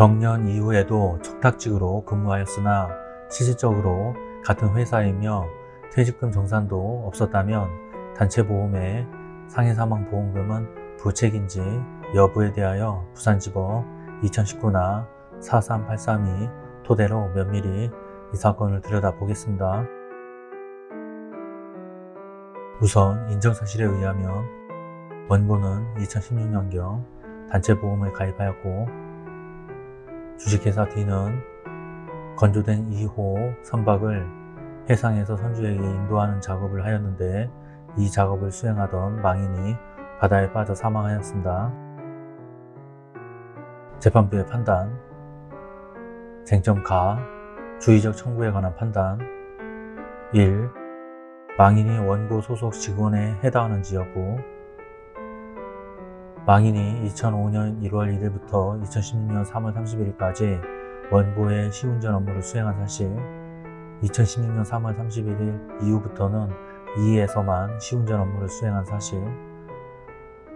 정년 이후에도 척탁직으로 근무하였으나 실질적으로 같은 회사이며 퇴직금 정산도 없었다면 단체보험의 상해사망보험금은 부책인지 여부에 대하여 부산지법 2019나 43832 토대로 면밀히 이 사건을 들여다보겠습니다. 우선 인정사실에 의하면 원고는 2016년경 단체보험을 가입하였고 주식회사 D는 건조된 2호 선박을 해상에서 선주에게 인도하는 작업을 하였는데 이 작업을 수행하던 망인이 바다에 빠져 사망하였습니다. 재판부의 판단 쟁점 가 주의적 청구에 관한 판단 1. 망인이 원고 소속 직원에 해당하는지 여부 망인이 2005년 1월 1일부터 2016년 3월 31일까지 원고의 시운전 업무를 수행한 사실 2016년 3월 31일 이후부터는 2에서만 시운전 업무를 수행한 사실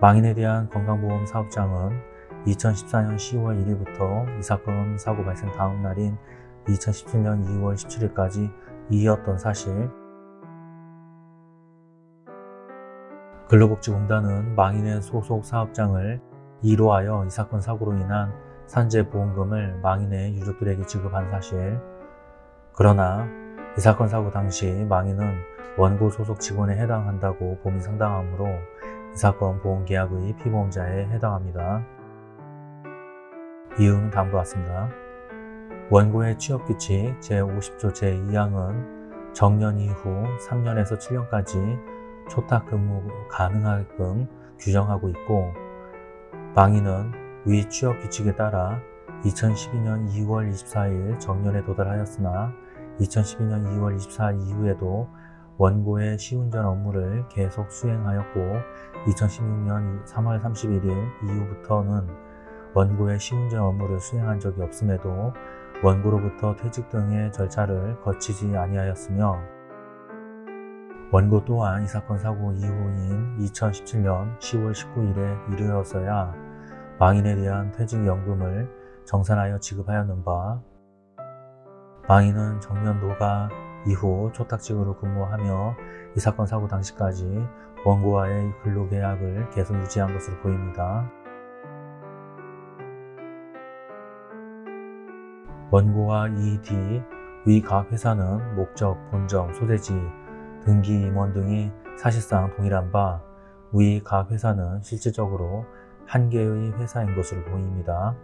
망인에 대한 건강보험 사업장은 2014년 10월 1일부터 이 사건 사고 발생 다음 날인 2017년 2월 17일까지 이었던 사실 근로복지공단은 망인의 소속 사업장을 이로 하여 이 사건 사고로 인한 산재보험금을 망인의 유족들에게 지급한 사실 그러나 이 사건 사고 당시 망인은 원고 소속 직원에 해당한다고 봄이 상당하므로 이 사건 보험계약의 피보험자에 해당합니다. 이유는 다음과 같습니다. 원고의 취업규칙 제50조 제2항은 정년 이후 3년에서 7년까지 초탁 근무 가능하게끔 규정하고 있고 망인은 위 취업 규칙에 따라 2012년 2월 24일 정년에 도달하였으나 2012년 2월 24일 이후에도 원고의 시운전 업무를 계속 수행하였고 2016년 3월 31일 이후부터는 원고의 시운전 업무를 수행한 적이 없음에도 원고로부터 퇴직 등의 절차를 거치지 아니하였으며 원고 또한 이 사건 사고 이후인 2017년 10월 19일에 이르러서야 망인에 대한 퇴직연금을 정산하여 지급하였는 바 망인은 정년 노가 이후 초탁직으로 근무하며 이 사건 사고 당시까지 원고와의 근로계약을 계속 유지한 것으로 보입니다. 원고와 이뒤위각 회사는 목적, 본점, 소재지, 등기 임원 등이 사실상 동일한 바 위 각 회사는 실질적으로 한 개의 회사인 것으로 보입니다.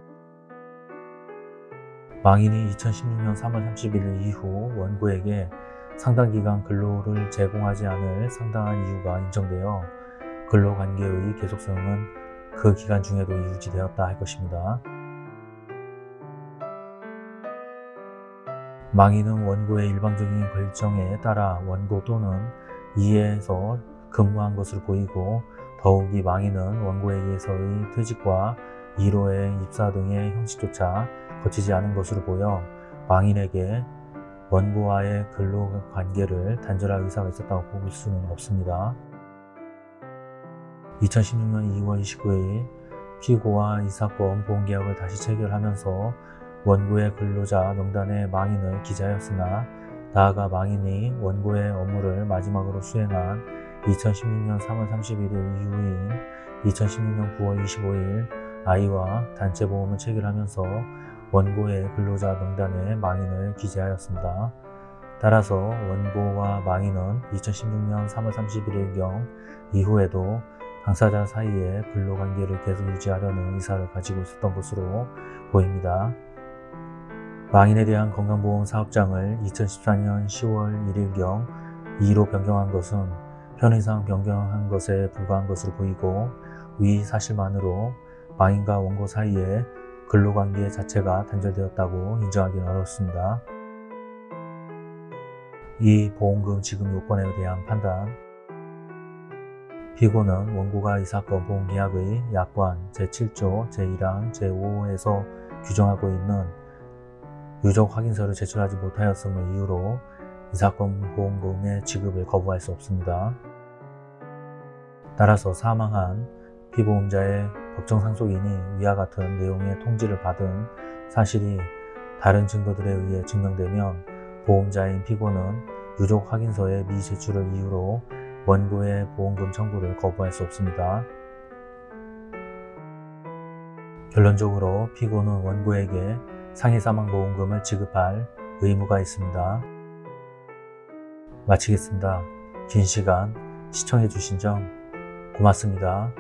망인이 2016년 3월 31일 이후 원고에게 상당기간 근로를 제공하지 않을 상당한 이유가 인정되어 근로관계의 계속성은 그 기간 중에도 유지되었다 할 것입니다. 망인은 원고의 일방적인 결정에 따라 원고 또는 이에서 근무한 것으로 보이고 더욱이 망인은 원고에 의해서의 퇴직과 1호의 입사 등의 형식조차 거치지 않은 것으로 보여 망인에게 원고와의 근로관계를 단절할 의사가 있었다고 볼 수는 없습니다. 2016년 2월 29일 피고와 이 사건 보험계약을 다시 체결하면서 원고의 근로자 명단에 망인을 기재하였으나 나아가 망인이 원고의 업무를 마지막으로 수행한 2016년 3월 31일 이후인 2016년 9월 25일 아이와 단체보험을 체결하면서 원고의 근로자 명단에 망인을 기재하였습니다. 따라서 원고와 망인은 2016년 3월 31일경 이후에도 당사자 사이에 근로관계를 계속 유지하려는 의사를 가지고 있었던 것으로 보입니다. 망인에 대한 건강보험 사업장을 2014년 10월 1일경 2로 변경한 것은 편의상 변경한 것에 불과한 것으로 보이고 위 사실만으로 망인과 원고 사이에 근로관계 자체가 단절되었다고 인정하기는 어렵습니다. 이 보험금 지급 요건에 대한 판단 피고는 원고가 이 사건 보험계약의 약관 제7조 제1항 제5호에서 규정하고 있는 유족 확인서를 제출하지 못하였음을 이유로 이 사건 보험금의 지급을 거부할 수 없습니다. 따라서 사망한 피보험자의 법정 상속인이 위와 같은 내용의 통지를 받은 사실이 다른 증거들에 의해 증명되면 보험자인 피고는 유족 확인서의 미제출을 이유로 원고의 보험금 청구를 거부할 수 없습니다. 결론적으로 피고는 원고에게 상해사망보험금을 지급할 의무가 있습니다. 마치겠습니다. 긴 시간 시청해주신 점 고맙습니다.